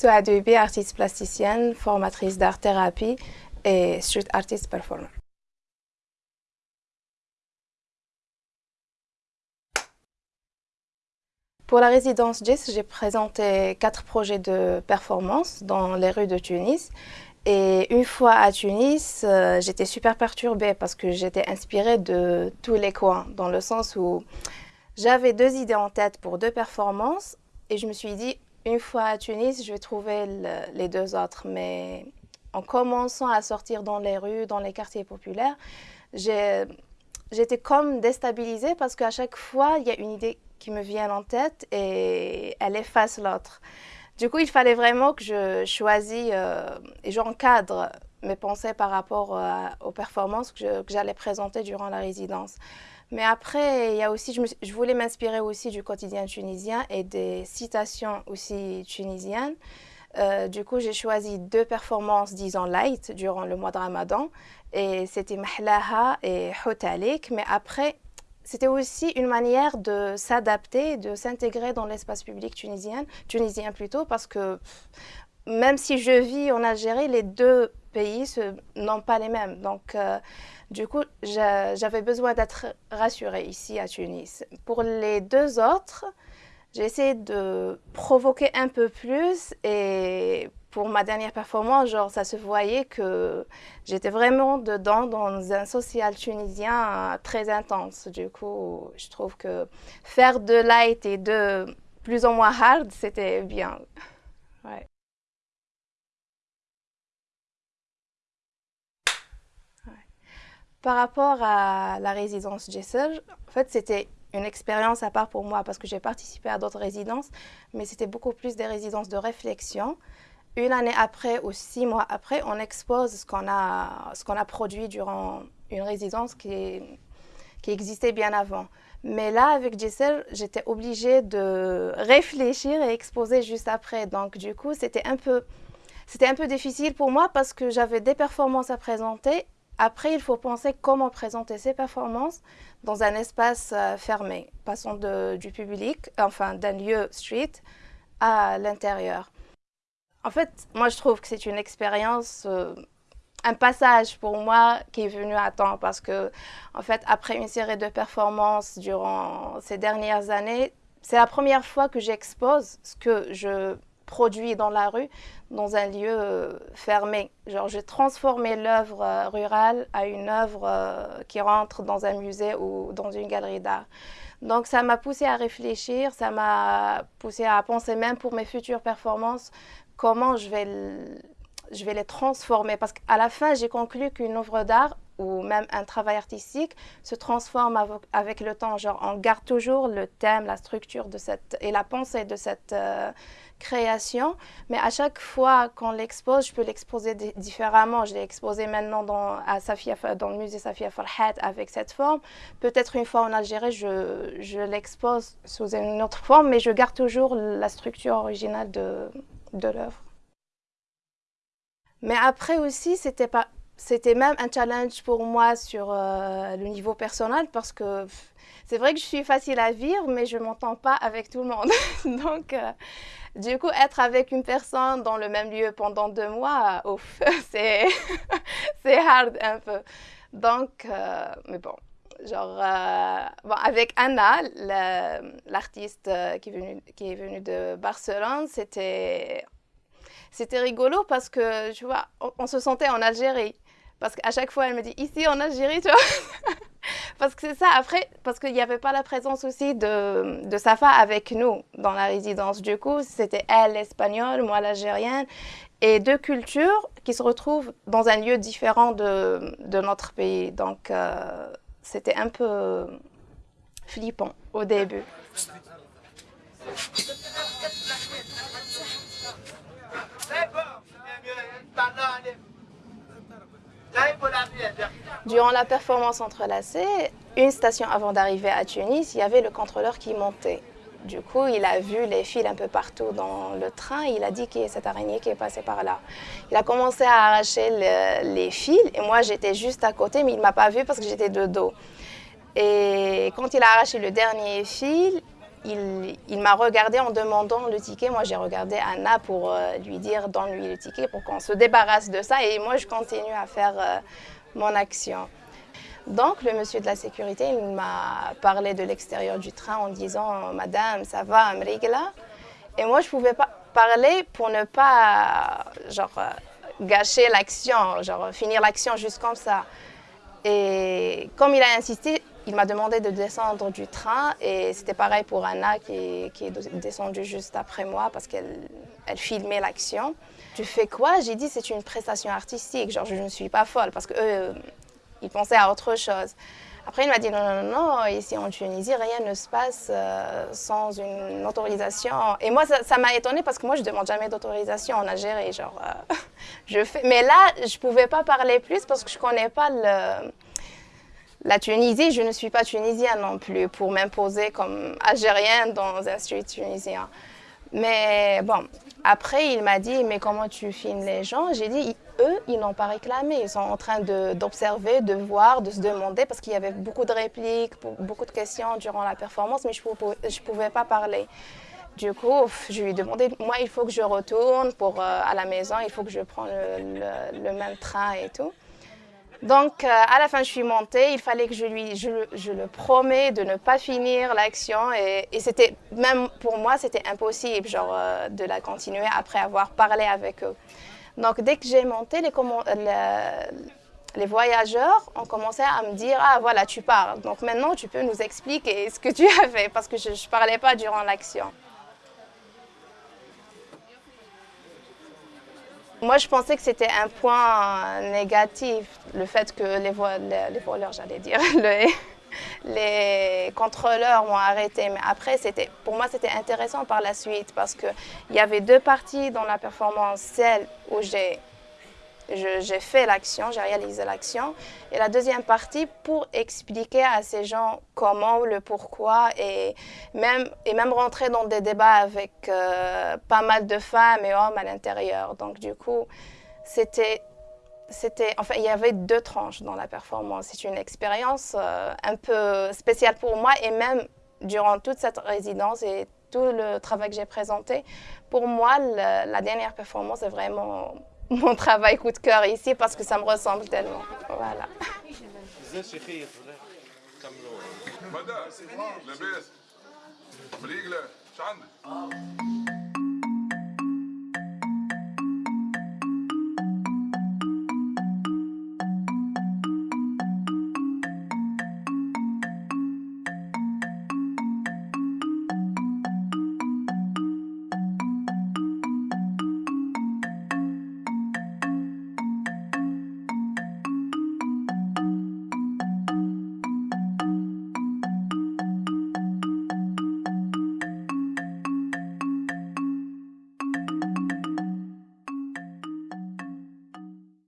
Soit Duby, artiste plasticienne, formatrice d'art-thérapie et street artist performer. Pour la résidence GIS, j'ai présenté quatre projets de performance dans les rues de Tunis. Et une fois à Tunis, euh, j'étais super perturbée parce que j'étais inspirée de tous les coins, dans le sens où j'avais deux idées en tête pour deux performances et je me suis dit, une fois à Tunis, je vais trouver les deux autres. Mais en commençant à sortir dans les rues, dans les quartiers populaires, j'étais comme déstabilisée parce qu'à chaque fois, il y a une idée qui me vient en tête et elle efface l'autre. Du coup, il fallait vraiment que je choisisse euh, et j'encadre mes pensées par rapport euh, aux performances que j'allais présenter durant la résidence. Mais après, il y a aussi, je, voulais m'inspirer aussi du quotidien tunisien et des citations aussi tunisiennes. Euh, du coup, j'ai choisi deux performances, disons, light durant le mois de Ramadan. Et c'était Mahlaha et Hotalik. Mais après, c'était aussi une manière de s'adapter, de s'intégrer dans l'espace public tunisien, tunisien plutôt, parce que même si je vis en Algérie, les deux pays n'ont pas les mêmes. Donc, euh, du coup, j'avais besoin d'être rassurée ici à Tunis. Pour les deux autres, j'ai essayé de provoquer un peu plus et pour ma dernière performance, genre, ça se voyait que j'étais vraiment dedans dans un social tunisien très intense. Du coup, je trouve que faire de light et de plus ou moins hard, c'était bien. Par rapport à la résidence Jessel, en fait, c'était une expérience à part pour moi parce que j'ai participé à d'autres résidences, mais c'était beaucoup plus des résidences de réflexion une année après ou six mois après, on expose ce qu'on a, a produit durant une résidence qui, existait bien avant. Mais là, avec Giselle, j'étais obligée de réfléchir et exposer juste après. Donc, du coup, c'était un c'était un peu difficile pour moi parce que j'avais des performances à présenter. Après, il faut penser comment présenter ces performances dans un espace euh, fermé, passant du public, enfin d'un lieu street à l'intérieur. En fait, moi, je trouve que c'est une expérience, euh, un passage pour moi qui est venu à temps parce que, en fait, après une série de performances durant ces dernières années, c'est la première fois que j'expose ce que je produis dans la rue dans un lieu euh, fermé. Genre, j'ai transformé l'œuvre euh, rurale à une œuvre qui rentre dans un musée ou dans une galerie d'art. Donc, ça m'a poussé à réfléchir, ça m'a poussé à penser même pour mes futures performances comment je vais, je vais les transformer. Parce qu'à la fin, j'ai conclu qu'une œuvre d'art ou même un travail artistique se transforme avec, le temps. Genre, on garde toujours le thème, la structure de cette, et la pensée de cette euh, création, mais à chaque fois qu'on l'expose, je peux l'exposer différemment. Je l'ai exposé maintenant dans, à Safia, dans le musée Safia Farhat avec cette forme. Peut-être une fois en Algérie, je, l'expose sous une autre forme, mais je garde toujours la structure originale de, de l'œuvre. Mais après aussi, c'était pas c'était même un challenge pour moi sur euh, le niveau personnel parce que c'est vrai que je suis facile à vivre, mais je ne m'entends pas avec tout le monde. Donc, euh, du coup, être avec une personne dans le même lieu pendant deux mois, ouf, c'est hard un peu. Donc, euh, mais bon, genre, bon, avec Anna, l'artiste qui, qui est venue de Barcelone, c'était rigolo parce que, tu vois, on, se sentait en Algérie. Parce qu'à chaque fois, elle me dit ici en Algérie, tu vois. parce que c'est ça, après, parce qu'il n'y avait pas la présence aussi de, Safa avec nous dans la résidence. Du coup, c'était elle l'espagnole, moi l'algérienne, et deux cultures qui se retrouvent dans un lieu différent de, de notre pays. Donc, euh, c'était un peu flippant au début. Durant la performance entrelacée, une station avant d'arriver à Tunis, il y avait le contrôleur qui montait. Du coup, il a vu les fils un peu partout dans le train. Il a dit qu'il y a cette araignée qui est passée par là. Il a commencé à arracher les fils et moi, j'étais juste à côté, mais il ne m'a pas vu parce que j'étais de dos. Et quand il a arraché le dernier fil, il, m'a regardé en demandant le ticket. Moi, j'ai regardé Anna pour euh, lui dire donne-lui le ticket pour qu'on se débarrasse de ça. Et moi, je continue à faire euh, mon action. Donc, le monsieur de la sécurité, il m'a parlé de l'extérieur du train en disant Madame, ça va, Amrigla? Et moi, je ne pouvais pas parler pour ne pas genre, euh, gâcher l'action, genre finir l'action juste comme ça. Et comme il a insisté, il m'a demandé de descendre du train et c'était pareil pour Anna qui, est descendue juste après moi parce qu'elle elle filmait l'action. Tu fais quoi? J'ai dit c'est une prestation artistique, genre je ne suis pas folle parce qu'eux, euh, ils pensaient à autre chose. Après, il m'a dit non, non, non, ici en Tunisie, rien ne se passe euh, sans une autorisation. Et moi, ça m'a étonnée parce que moi, je ne demande jamais d'autorisation en Algérie. Genre, euh, je fais... Mais là, je ne pouvais pas parler plus parce que je ne connais pas le la Tunisie, je ne suis pas tunisienne non plus pour m'imposer comme algérienne dans un street tunisien. Mais bon, après il m'a dit, mais comment tu filmes les gens? J'ai dit, eux, ils n'ont pas réclamé. Ils sont en train d'observer, de, voir, de se demander, parce qu'il y avait beaucoup de répliques, beaucoup de questions durant la performance, mais je ne pouvais pas parler. Du coup, je lui ai demandé, moi, il faut que je retourne pour, euh, à la maison, il faut que je prenne le même train et tout. Donc, euh, à la fin, je suis montée. Il fallait que je lui, je, le promets de ne pas finir l'action. Et, c'était, même pour moi, c'était impossible, genre, euh, de la continuer après avoir parlé avec eux. Donc, dès que j'ai monté, les, les, voyageurs ont commencé à me dire, ah, voilà, tu parles. Donc, maintenant, tu peux nous expliquer ce que tu as fait, parce que je ne parlais pas durant l'action. Moi, je pensais que c'était un point négatif, le fait que les, voleurs, j'allais dire, les, contrôleurs m'ont arrêté. Mais après, pour moi, c'était intéressant par la suite parce qu'il y avait deux parties dans la performance. Celle où j'ai j'ai fait l'action, j'ai réalisé l'action. Et la deuxième partie, pour expliquer à ces gens comment, le pourquoi, et même, et même rentrer dans des débats avec euh, pas mal de femmes et hommes à l'intérieur. Donc du coup, c'était... C'était, enfin, il y avait deux tranches dans la performance. C'est une expérience euh, un peu spéciale pour moi et même durant toute cette résidence et tout le travail que j'ai présenté, pour moi, la dernière performance est vraiment mon travail coup de cœur ici parce que ça me ressemble tellement. Voilà.